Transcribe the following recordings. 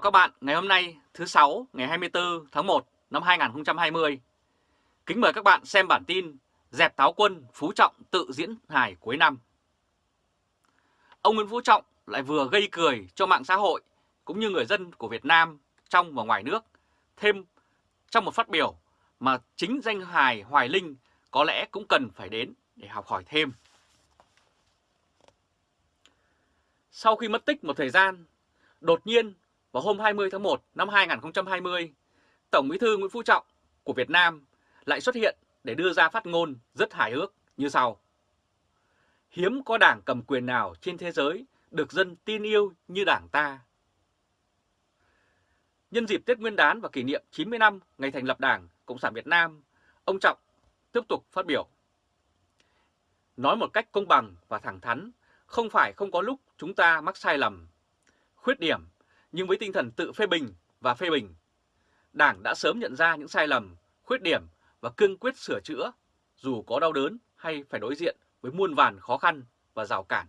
chào các bạn ngày hôm nay thứ sáu ngày 24 tháng 1 năm 2020. Kính mời các bạn xem bản tin Dẹp táo quân Phú Trọng tự diễn hài cuối năm. Ông Nguyễn Phú Trọng lại vừa gây cười cho mạng xã hội cũng như người dân của Việt Nam trong và ngoài nước thêm trong một phát biểu mà chính danh hài Hoài Linh có lẽ cũng cần phải đến để học hỏi thêm. Sau khi mất tích một thời gian, đột nhiên vào hôm 20 tháng 1 năm 2020, Tổng bí thư Nguyễn Phú Trọng của Việt Nam lại xuất hiện để đưa ra phát ngôn rất hài hước như sau. Hiếm có đảng cầm quyền nào trên thế giới được dân tin yêu như đảng ta. Nhân dịp Tết Nguyên đán và kỷ niệm 90 năm ngày thành lập Đảng Cộng sản Việt Nam, ông Trọng tiếp tục phát biểu. Nói một cách công bằng và thẳng thắn, không phải không có lúc chúng ta mắc sai lầm, khuyết điểm nhưng với tinh thần tự phê bình và phê bình. Đảng đã sớm nhận ra những sai lầm, khuyết điểm và cương quyết sửa chữa, dù có đau đớn hay phải đối diện với muôn vàn khó khăn và rào cản.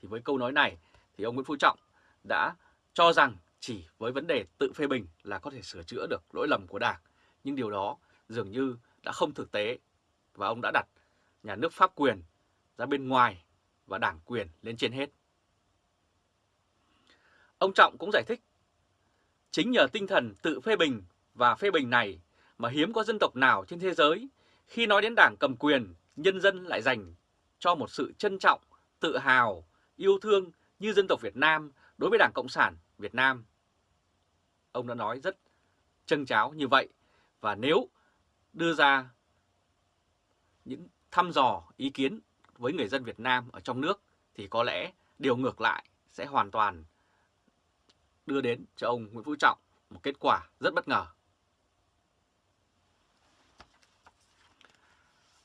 Thì với câu nói này thì ông Nguyễn Phú Trọng đã cho rằng chỉ với vấn đề tự phê bình là có thể sửa chữa được lỗi lầm của Đảng. Nhưng điều đó dường như đã không thực tế và ông đã đặt nhà nước pháp quyền ra bên ngoài và đảng quyền lên trên hết. Ông Trọng cũng giải thích, chính nhờ tinh thần tự phê bình và phê bình này mà hiếm có dân tộc nào trên thế giới khi nói đến đảng cầm quyền, nhân dân lại dành cho một sự trân trọng, tự hào, yêu thương như dân tộc Việt Nam đối với Đảng Cộng sản Việt Nam. Ông đã nói rất chân cháo như vậy và nếu đưa ra những thăm dò ý kiến với người dân Việt Nam ở trong nước thì có lẽ điều ngược lại sẽ hoàn toàn đưa đến cho ông Nguyễn Phú Trọng một kết quả rất bất ngờ.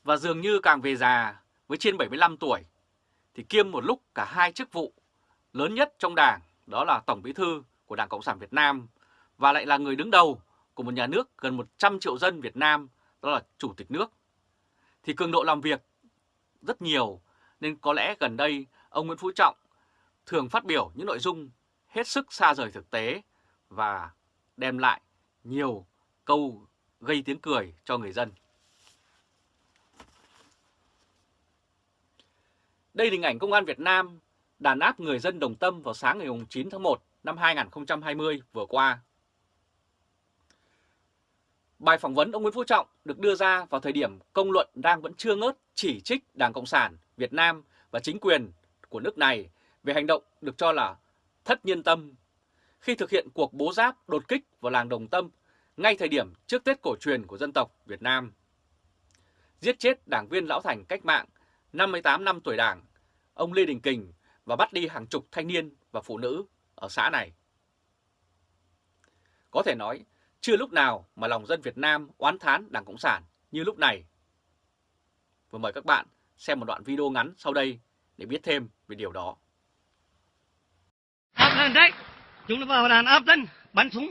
Và dường như càng về già, với trên 75 tuổi, thì kiêm một lúc cả hai chức vụ lớn nhất trong đảng, đó là Tổng Bí thư của Đảng Cộng sản Việt Nam, và lại là người đứng đầu của một nhà nước gần 100 triệu dân Việt Nam, đó là Chủ tịch nước. Thì cường độ làm việc rất nhiều, nên có lẽ gần đây, ông Nguyễn Phú Trọng thường phát biểu những nội dung hết sức xa rời thực tế và đem lại nhiều câu gây tiếng cười cho người dân. Đây là hình ảnh Công an Việt Nam đàn áp người dân Đồng Tâm vào sáng ngày 9 tháng 1 năm 2020 vừa qua. Bài phỏng vấn ông Nguyễn Phú Trọng được đưa ra vào thời điểm công luận đang vẫn chưa ngớt chỉ trích Đảng Cộng sản Việt Nam và chính quyền của nước này về hành động được cho là thất nhân tâm khi thực hiện cuộc bố giáp đột kích vào làng Đồng Tâm ngay thời điểm trước Tết cổ truyền của dân tộc Việt Nam. Giết chết đảng viên lão thành cách mạng 58 năm tuổi đảng, ông Lê Đình Kình và bắt đi hàng chục thanh niên và phụ nữ ở xã này. Có thể nói, chưa lúc nào mà lòng dân Việt Nam oán thán Đảng Cộng sản như lúc này. Và mời các bạn xem một đoạn video ngắn sau đây để biết thêm về điều đó lên đấy. Chúng nó vào đàn áp dân, bắn súng.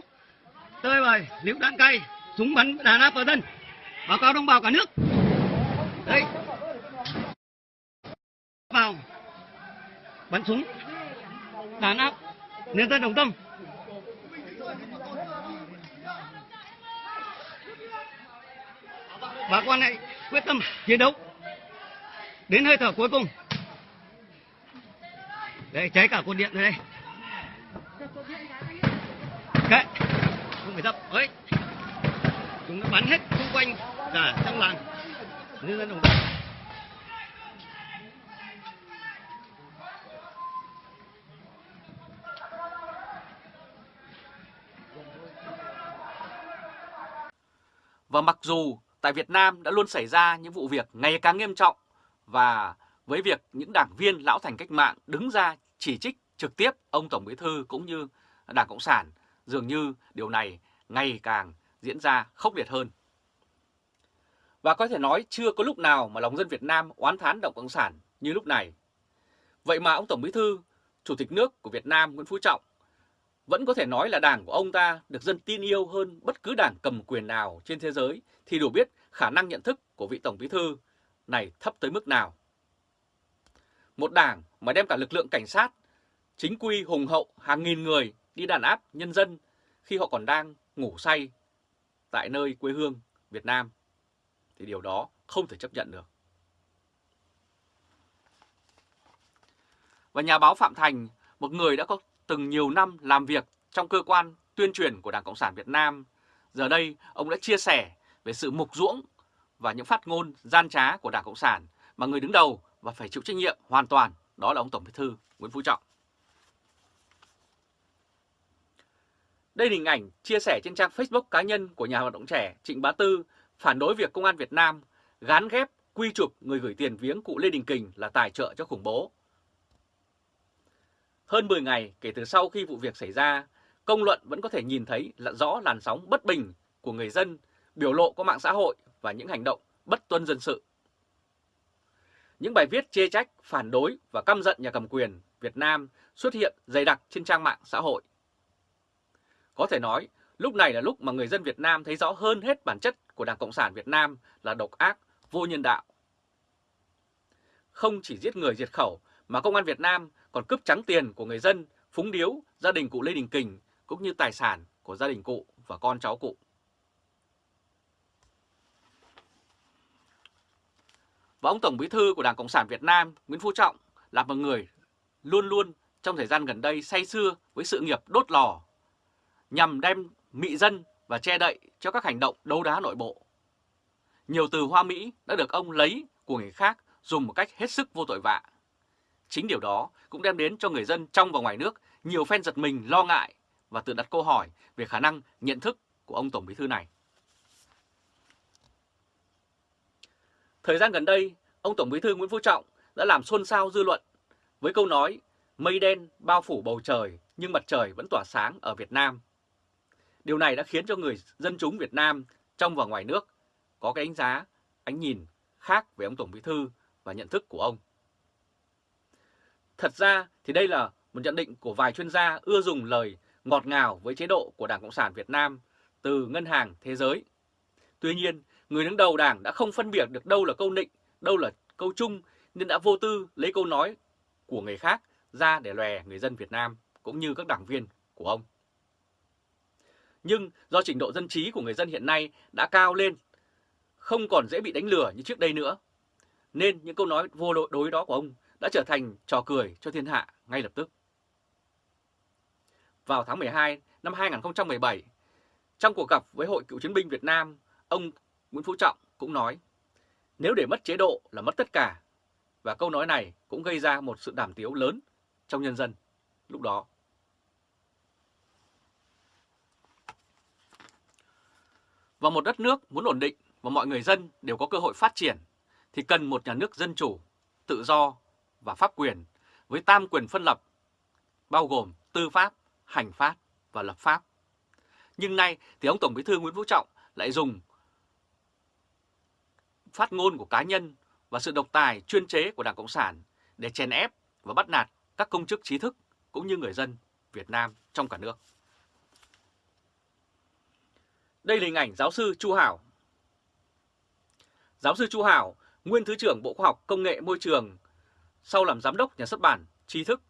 Tơi bời, liễu đạn cay, súng bắn đàn áp vào dân. Báo cáo đồng bào cả nước. Đây. Vào. Bắn súng. Đàn áp. Nhân dân đồng tâm. Bà con này quyết tâm chiến đấu. Đến hơi thở cuối cùng. Đây, cháy cả cột điện rồi đây. Kệ. Không phải dập. Ấy. Chúng nó bắn hết xung quanh cả trong làng. Nhân dân đồng tâm Và mặc dù tại Việt Nam đã luôn xảy ra những vụ việc ngày càng nghiêm trọng và với việc những đảng viên lão thành cách mạng đứng ra chỉ trích trực tiếp ông Tổng Bí Thư cũng như Đảng Cộng sản, dường như điều này ngày càng diễn ra khốc liệt hơn. Và có thể nói chưa có lúc nào mà lòng dân Việt Nam oán thán Đảng Cộng sản như lúc này. Vậy mà ông Tổng Bí Thư, Chủ tịch nước của Việt Nam Nguyễn Phú Trọng vẫn có thể nói là đảng của ông ta được dân tin yêu hơn bất cứ đảng cầm quyền nào trên thế giới thì đủ biết khả năng nhận thức của vị Tổng Bí Thư này thấp tới mức nào. Một đảng mà đem cả lực lượng cảnh sát chính quy hùng hậu hàng nghìn người đi đàn áp nhân dân khi họ còn đang ngủ say tại nơi quê hương Việt Nam, thì điều đó không thể chấp nhận được. Và nhà báo Phạm Thành, một người đã có từng nhiều năm làm việc trong cơ quan tuyên truyền của Đảng Cộng sản Việt Nam, giờ đây ông đã chia sẻ về sự mục ruỗng và những phát ngôn gian trá của Đảng Cộng sản mà người đứng đầu và phải chịu trách nhiệm hoàn toàn đó là ông Tổng Bí thư Nguyễn Phú Trọng. Đây là hình ảnh chia sẻ trên trang Facebook cá nhân của nhà hoạt động trẻ Trịnh Bá Tư phản đối việc Công an Việt Nam gán ghép quy chụp người gửi tiền viếng cụ Lê Đình Kình là tài trợ cho khủng bố. Hơn 10 ngày kể từ sau khi vụ việc xảy ra, công luận vẫn có thể nhìn thấy là rõ làn sóng bất bình của người dân biểu lộ qua mạng xã hội và những hành động bất tuân dân sự. Những bài viết chê trách, phản đối và căm giận nhà cầm quyền Việt Nam xuất hiện dày đặc trên trang mạng xã hội. Có thể nói, lúc này là lúc mà người dân Việt Nam thấy rõ hơn hết bản chất của Đảng Cộng sản Việt Nam là độc ác, vô nhân đạo. Không chỉ giết người diệt khẩu mà Công an Việt Nam còn cướp trắng tiền của người dân, phúng điếu, gia đình cụ Lê Đình Kình cũng như tài sản của gia đình cụ và con cháu cụ. Và ông Tổng Bí thư của Đảng Cộng sản Việt Nam Nguyễn Phú Trọng là một người luôn luôn trong thời gian gần đây say xưa với sự nghiệp đốt lò nhằm đem mị dân và che đậy cho các hành động đấu đá nội bộ. Nhiều từ hoa mỹ đã được ông lấy của người khác dùng một cách hết sức vô tội vạ. Chính điều đó cũng đem đến cho người dân trong và ngoài nước nhiều phen giật mình lo ngại và tự đặt câu hỏi về khả năng nhận thức của ông Tổng Bí thư này. Thời gian gần đây, ông Tổng Bí thư Nguyễn Phú Trọng đã làm xôn xao dư luận với câu nói mây đen bao phủ bầu trời nhưng mặt trời vẫn tỏa sáng ở Việt Nam. Điều này đã khiến cho người dân chúng Việt Nam trong và ngoài nước có cái đánh giá, ánh nhìn khác về ông Tổng Bí thư và nhận thức của ông. Thật ra thì đây là một nhận định của vài chuyên gia ưa dùng lời ngọt ngào với chế độ của Đảng Cộng sản Việt Nam từ Ngân hàng Thế giới. Tuy nhiên, người đứng đầu đảng đã không phân biệt được đâu là câu nịnh, đâu là câu chung nên đã vô tư lấy câu nói của người khác ra để lòe người dân Việt Nam cũng như các đảng viên của ông. Nhưng do trình độ dân trí của người dân hiện nay đã cao lên, không còn dễ bị đánh lừa như trước đây nữa, nên những câu nói vô đối đó của ông đã trở thành trò cười cho thiên hạ ngay lập tức. Vào tháng 12 năm 2017, trong cuộc gặp với Hội Cựu chiến binh Việt Nam, ông Nguyễn Phú Trọng cũng nói, nếu để mất chế độ là mất tất cả, và câu nói này cũng gây ra một sự đảm tiếu lớn trong nhân dân lúc đó. Và một đất nước muốn ổn định và mọi người dân đều có cơ hội phát triển thì cần một nhà nước dân chủ, tự do và pháp quyền với tam quyền phân lập bao gồm tư pháp, hành pháp và lập pháp. Nhưng nay thì ông Tổng Bí thư Nguyễn Phú Trọng lại dùng phát ngôn của cá nhân và sự độc tài chuyên chế của Đảng Cộng sản để chèn ép và bắt nạt các công chức trí thức cũng như người dân Việt Nam trong cả nước. Đây là hình ảnh giáo sư Chu Hảo. Giáo sư Chu Hảo, nguyên Thứ trưởng Bộ Khoa học Công nghệ Môi trường, sau làm giám đốc nhà xuất bản Tri Thức.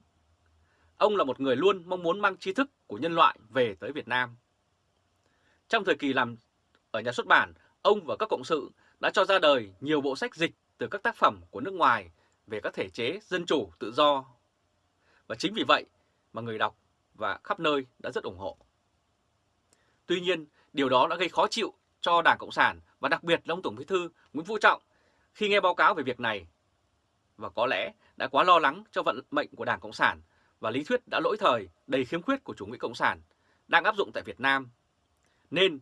Ông là một người luôn mong muốn mang tri thức của nhân loại về tới Việt Nam. Trong thời kỳ làm ở nhà xuất bản, ông và các cộng sự đã cho ra đời nhiều bộ sách dịch từ các tác phẩm của nước ngoài về các thể chế dân chủ tự do. Và chính vì vậy mà người đọc và khắp nơi đã rất ủng hộ. Tuy nhiên, điều đó đã gây khó chịu cho Đảng Cộng sản và đặc biệt là ông Tổng Bí thư Nguyễn Phú Trọng khi nghe báo cáo về việc này. Và có lẽ đã quá lo lắng cho vận mệnh của Đảng Cộng sản và lý thuyết đã lỗi thời, đầy khiếm khuyết của chủ nghĩa Cộng sản đang áp dụng tại Việt Nam. Nên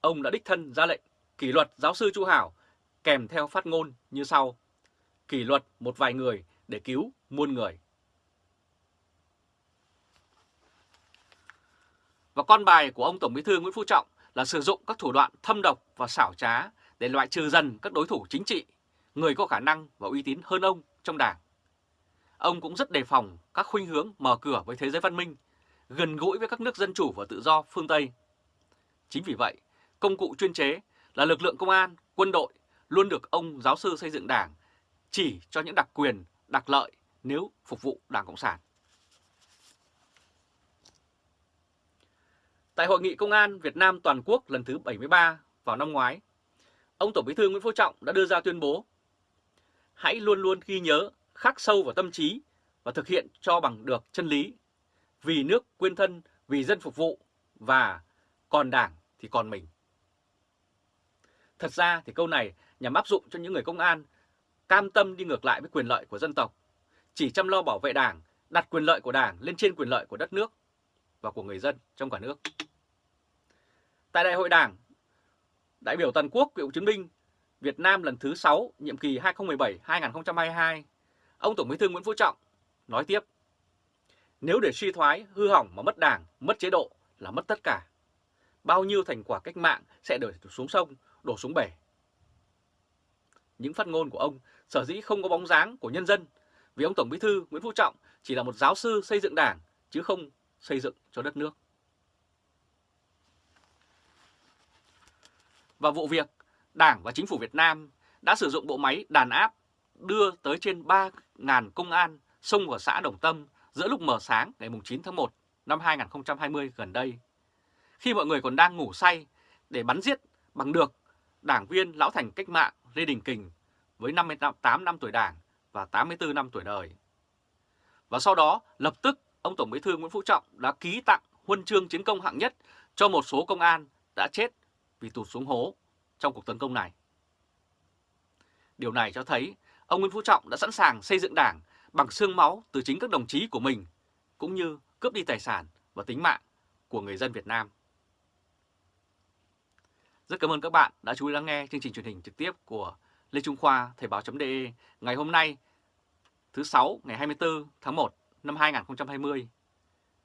ông đã đích thân ra lệnh kỷ luật giáo sư Chu Hảo kèm theo phát ngôn như sau. Kỷ luật một vài người để cứu muôn người. Và con bài của ông Tổng Bí thư Nguyễn Phú Trọng là sử dụng các thủ đoạn thâm độc và xảo trá để loại trừ dần các đối thủ chính trị, người có khả năng và uy tín hơn ông trong đảng. Ông cũng rất đề phòng các khuynh hướng mở cửa với thế giới văn minh, gần gũi với các nước dân chủ và tự do phương Tây. Chính vì vậy, công cụ chuyên chế là lực lượng công an, quân đội luôn được ông giáo sư xây dựng đảng chỉ cho những đặc quyền, đặc lợi nếu phục vụ Đảng Cộng sản. Tại Hội nghị Công an Việt Nam Toàn quốc lần thứ 73 vào năm ngoái, ông Tổng Bí thư Nguyễn Phú Trọng đã đưa ra tuyên bố Hãy luôn luôn ghi nhớ, khắc sâu vào tâm trí và thực hiện cho bằng được chân lý. Vì nước quên thân, vì dân phục vụ và còn đảng thì còn mình. Thật ra thì câu này nhằm áp dụng cho những người công an cam tâm đi ngược lại với quyền lợi của dân tộc, chỉ chăm lo bảo vệ đảng, đặt quyền lợi của đảng lên trên quyền lợi của đất nước và của người dân trong cả nước. Tại Đại hội Đảng, đại biểu toàn quốc cựu chiến binh Việt Nam lần thứ 6, nhiệm kỳ 2017-2022, ông Tổng Bí thư Nguyễn Phú Trọng nói tiếp: Nếu để suy thoái, hư hỏng mà mất đảng, mất chế độ là mất tất cả. Bao nhiêu thành quả cách mạng sẽ đổ xuống sông, đổ xuống bể. Những phát ngôn của ông sở dĩ không có bóng dáng của nhân dân vì ông Tổng Bí thư Nguyễn Phú Trọng chỉ là một giáo sư xây dựng đảng chứ không xây dựng cho đất nước. Và vụ việc Đảng và Chính phủ Việt Nam đã sử dụng bộ máy đàn áp đưa tới trên 3.000 công an xông vào xã Đồng Tâm giữa lúc mở sáng ngày 9 tháng 1 năm 2020 gần đây. Khi mọi người còn đang ngủ say để bắn giết bằng được đảng viên lão thành cách mạng Lê Đình Kình với 58 năm tuổi đảng và 84 năm tuổi đời. Và sau đó, lập tức ông Tổng Bí thư Nguyễn Phú Trọng đã ký tặng huân chương chiến công hạng nhất cho một số công an đã chết vì tụt xuống hố trong cuộc tấn công này. Điều này cho thấy ông Nguyễn Phú Trọng đã sẵn sàng xây dựng đảng bằng xương máu từ chính các đồng chí của mình, cũng như cướp đi tài sản và tính mạng của người dân Việt Nam. Rất cảm ơn các bạn đã chú ý lắng nghe chương trình truyền hình trực tiếp của Lê Trung Khoa Thời báo.de ngày hôm nay thứ 6 ngày 24 tháng 1 năm 2020.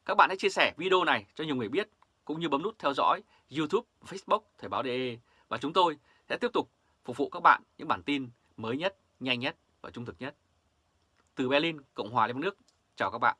Các bạn hãy chia sẻ video này cho nhiều người biết cũng như bấm nút theo dõi YouTube, Facebook Thời báo.de và chúng tôi sẽ tiếp tục phục vụ các bạn những bản tin mới nhất, nhanh nhất và trung thực nhất. Từ Berlin, Cộng hòa Liên bang Đức, chào các bạn.